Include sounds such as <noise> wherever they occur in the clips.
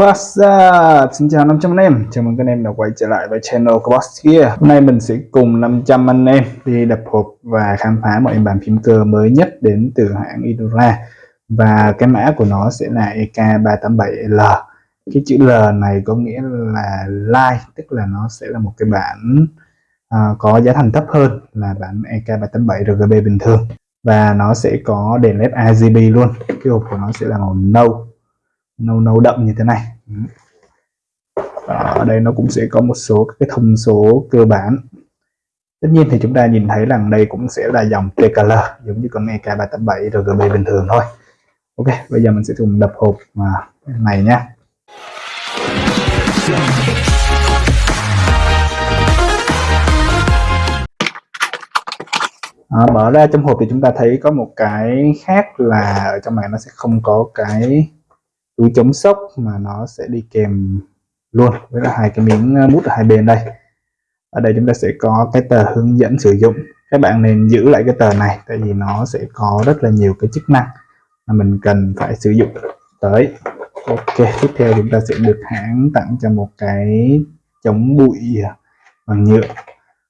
What's up? Xin chào 500 anh em, chào mừng các anh em đã quay trở lại với channel của Boss Gear. Hôm nay mình sẽ cùng 500 anh em đi đập hộp và khám phá mọi bàn phím cơ mới nhất đến từ hãng Idora Và cái mã của nó sẽ là EK387L Cái chữ L này có nghĩa là Lite, tức là nó sẽ là một cái bản uh, có giá thành thấp hơn là bản EK387 RGB bình thường. Và nó sẽ có đèn LED RGB luôn, cái hộp của nó sẽ là màu nâu nâu nâu đậm như thế này. Ở đây nó cũng sẽ có một số các cái thông số cơ bản. Tất nhiên thì chúng ta nhìn thấy rằng đây cũng sẽ là dòng TKL giống như con EK387 RGB bình thường thôi. Ok bây giờ mình sẽ cùng đập hộp mà này nhá. À, mở ra trong hộp thì chúng ta thấy có một cái khác là ở trong này nó sẽ không có cái túi chống sốc mà nó sẽ đi kèm luôn với là hai cái miếng ờ, mút ở hai bên đây. Ở đây chúng ta sẽ có cái tờ hướng dẫn sử dụng. Các bạn nên giữ lại cái tờ này tại vì nó sẽ có rất là nhiều cái chức năng mà mình cần phải sử dụng. Tới ok tiếp theo chúng ta sẽ được hãng tặng cho một cái chống bụi à, bằng nhựa.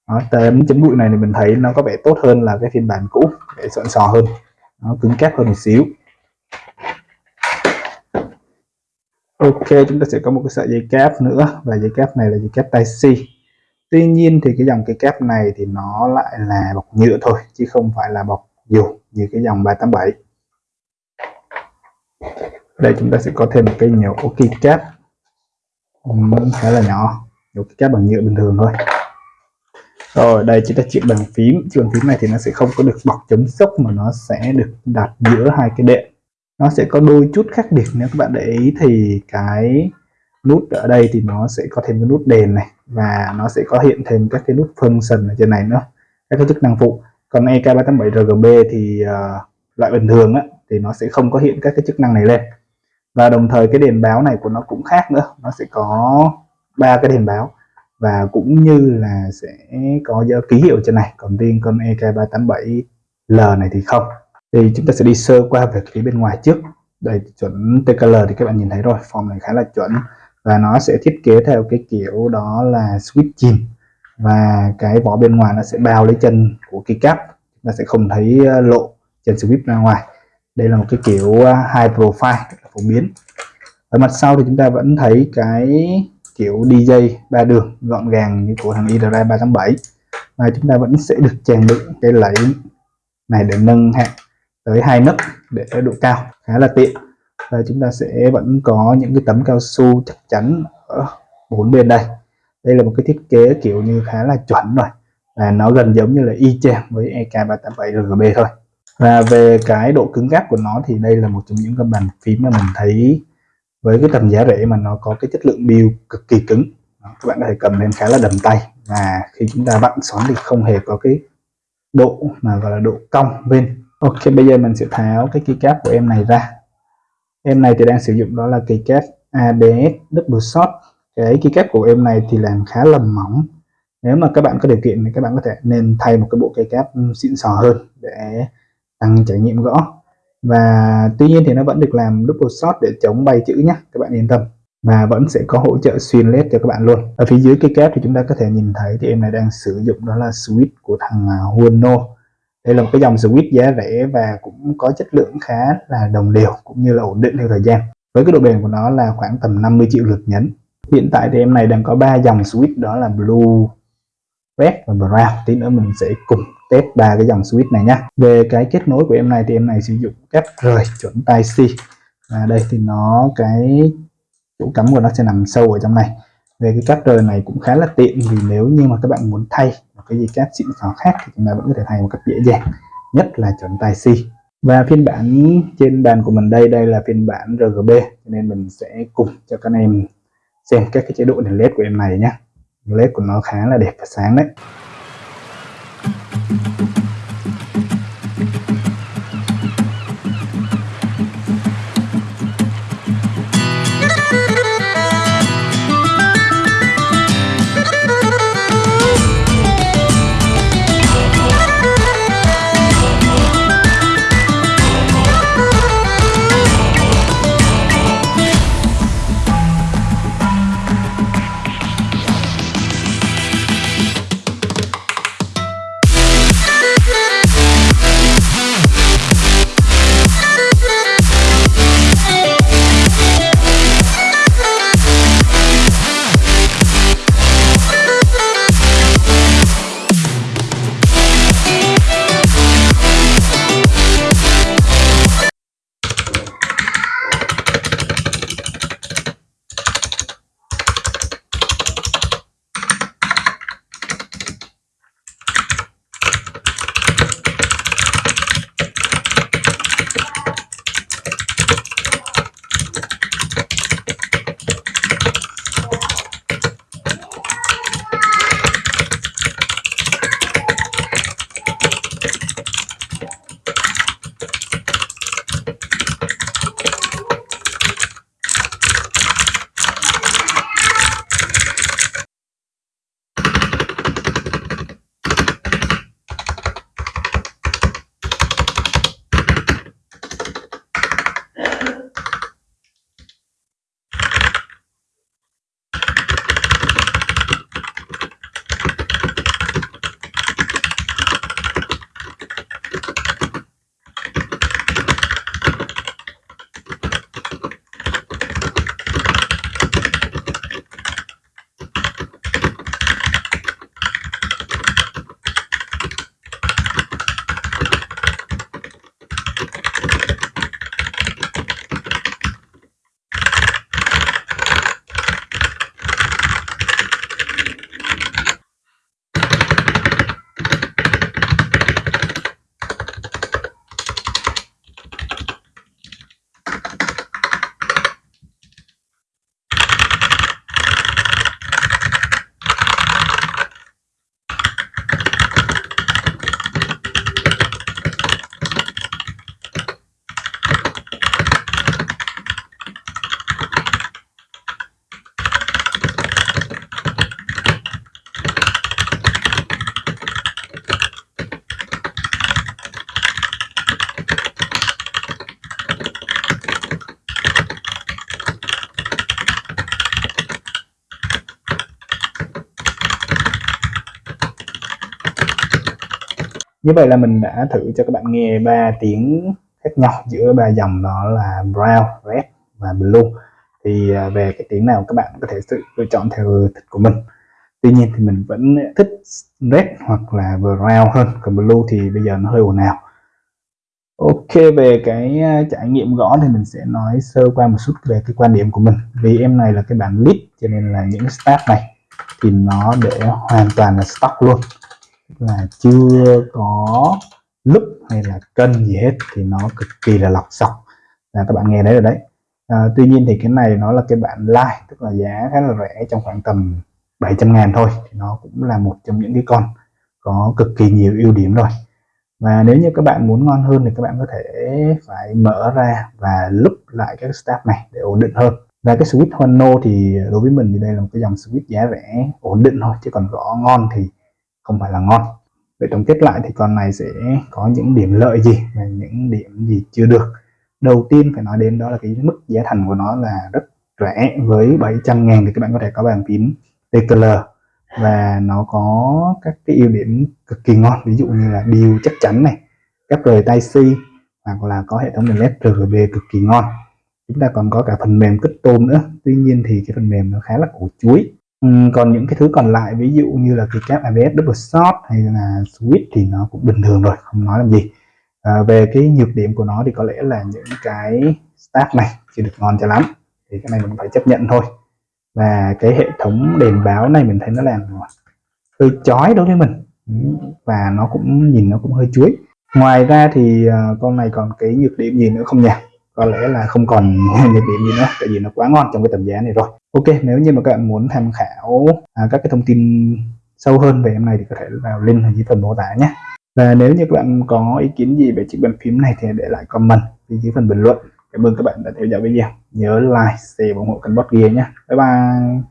Đó, tấm chống bụi này thì mình thấy nó có vẻ tốt hơn là cái phiên bản cũ để soạn sò hơn. Nó cứng cáp hơn một xíu. Ok, chúng ta sẽ có một cái sợi dây cáp nữa, và dây cáp này là dây cáp tai C Tuy nhiên thì cái dòng cái cáp này thì nó lại là bọc nhựa thôi, chứ không phải là bọc dù như cái dòng 387 đây, chúng ta sẽ có thêm một cái nhổ ok cáp khá là nhỏ, nhổ cây cáp bằng nhựa bình thường thôi. Rồi, đây chúng ta chiếc bàn phím. Chiếc bàn phím này thì nó sẽ không có được bọc chống sốc mà nó sẽ được đặt giữa hai cái đệm nó sẽ có đôi chút khác biệt nếu các bạn để ý thì cái nút ở đây thì nó sẽ có thêm cái nút đèn này và nó sẽ có hiện thêm các cái nút function ở trên này nữa các cái chức năng phụ. Còn EK387RGB thì uh, loại bình thường á, thì nó sẽ không có hiện các cái chức năng này lên. Và đồng thời cái đèn báo này của nó cũng khác nữa nó sẽ có ba cái đèn báo và cũng như là sẽ có ký hiệu trên này còn riêng con EK387L này thì không thì chúng ta sẽ đi sơ qua về phía bên ngoài trước. Đây, chuẩn TKL thì các bạn nhìn thấy rồi, form này khá là chuẩn. Và nó sẽ thiết kế theo cái kiểu đó là switch chìm. Và cái vỏ bên ngoài nó sẽ bao lấy chân của cái cáp. Chúng ta sẽ không thấy ờ, lộ chân switch ra ngoài. Đây là một cái kiểu ờ, high profile phổ biến. Ở mặt sau thì chúng ta vẫn thấy cái kiểu DJ ba đường, gọn gàng như của thằng IDRA 387 và chúng ta vẫn sẽ được trang bị cái lẫy này để nâng hạng tới hai nấc để độ cao khá là tiện. Và chúng ta sẽ vẫn có những cái tấm cao su chắc chắn ở bốn bên đây. Đây là một cái thiết kế kiểu như khá là chuẩn rồi và nó gần giống như là y chang với EK387 RGB thôi. Và về cái độ cứng gáp của nó thì đây là một trong những cái bàn phím mà mình thấy với cái tầm giá rẻ mà nó có cái chất lượng build cực kỳ cứng. Đó, các bạn có thể cầm lên khá là đầm tay. Và khi chúng ta vặn xoắn thì không hề có cái độ mà gọi là độ cong bên. Ok, bây giờ mình sẽ tháo cái keycap của em này ra. Em này thì đang sử dụng đó là keycap ABS double shot. Cái keycap của em này thì làm khá là mỏng. Nếu mà các bạn có điều kiện thì các bạn có thể nên thay một cái bộ keycap xịn sò hơn để tăng trải nghiệm gõ. Và tuy nhiên thì nó vẫn được làm double shot để chống bay chữ nhé các bạn yên tâm. Và vẫn sẽ có hỗ trợ xuyên led cho các bạn luôn. Ở phía dưới keycap thì chúng ta có thể nhìn thấy thì em này đang sử dụng đó là switch của thằng à, Huono đây là một cái dòng switch giá rẻ và cũng có chất lượng khá là đồng đều cũng như là ổn định theo thời gian. Với cái độ bền của nó là khoảng tầm 50 triệu lượt nhấn. Hiện tại thì em này đang có ba dòng switch, đó là blue, red và brown. Tí nữa mình sẽ cùng test ba cái dòng switch này nhé về cái kết nối của em này thì em này sử dụng cáp rời chuẩn tai C. Và đây thì nó, cái chỗ cắm của nó sẽ nằm sâu ở trong này về cái cáp rời này cũng khá là tiện vì nếu như mà các bạn muốn thay một cái gì cáp xịn sò khác thì chúng ta vẫn có thể thay một cách dễ dàng, nhất là chuẩn tài C. Và phiên bản trên bàn của mình đây đây là phiên bản RGB cho nên mình sẽ cùng cho các em xem các cái chế độ đèn led của em này nhé. Led của nó khá là đẹp và sáng đấy. Như vậy là mình đã thử cho các bạn nghe ba tiếng khác nhau giữa ba dòng, đó là brown, red và blue. Thì à, về cái tiếng nào các bạn có thể tự lựa chọn theo thích của mình. Tuy nhiên thì mình vẫn thích red hoặc là brown hơn, còn blue thì bây giờ nó hơi ồn ào. Ok, về cái à, trải nghiệm gõ thì mình sẽ nói sơ qua một chút về cái quan điểm của mình. Vì em này là cái bản lead cho nên là những start này thì nó để hoàn toàn là stock luôn là chưa có lúc hay là cân gì hết thì nó cực kỳ là lọc sọc. Là các bạn nghe đấy rồi đấy. À, tuy nhiên thì cái này nó là cái bản like tức là giá khá là rẻ trong khoảng tầm 700 ngàn thôi. Thì nó cũng là một trong những cái con có cực kỳ nhiều ưu điểm rồi. Và nếu như các bạn muốn ngon hơn thì các bạn có thể phải mở ra và lúc lại các step này để ổn định hơn. Và cái switch Hono thì đối với mình thì đây là một cái dòng switch giá rẻ ổn định thôi chứ còn gõ ngon thì không phải là ngon. Vậy tổng kết lại thì con này sẽ có những điểm lợi gì và những điểm gì chưa được? Đầu tiên phải nói đến đó là cái mức giá thành của nó là rất rẻ với 700 ngàn thì các bạn có thể có bàn phím TKL và nó có các cái ưu điểm cực kỳ ngon, ví dụ như là điều chắc chắn này, các rời tay si, hoặc là có hệ thống đèn led RGB cực kỳ ngon. Chúng ta còn có cả phần mềm kích tôm nữa, tuy nhiên thì cái phần mềm nó khá là củ chuối. Ừ, còn những cái thứ còn lại ví dụ như là cái cáp ABS double shot hay là switch thì nó cũng bình thường rồi không nói làm gì. À, về cái nhược điểm của nó thì có lẽ là những cái stack này chưa được ngon cho lắm thì cái này mình phải chấp nhận thôi. Và cái hệ thống đèn báo này mình thấy nó làm hơi chói đối với mình. Ừ, và nó cũng nhìn nó cũng hơi chuối. Ngoài ra thì à, con này còn cái nhược điểm gì nữa không nhỉ? Có lẽ là không còn <laughs> nhược điểm gì nữa tại vì nó quá ngon trong cái tầm giá này rồi. Ok nếu như mà các bạn muốn tham khảo à, các cái thông tin sâu hơn về em này thì có thể vào link ở dưới phần mô tả nhé. Và nếu như các bạn có ý kiến gì về chiếc bàn phím này thì để lại comment ở dưới phần bình luận. Cảm ơn các bạn đã theo dõi video. Nhớ like share và ủng hộ kênh bot gear nhé. Bye bye.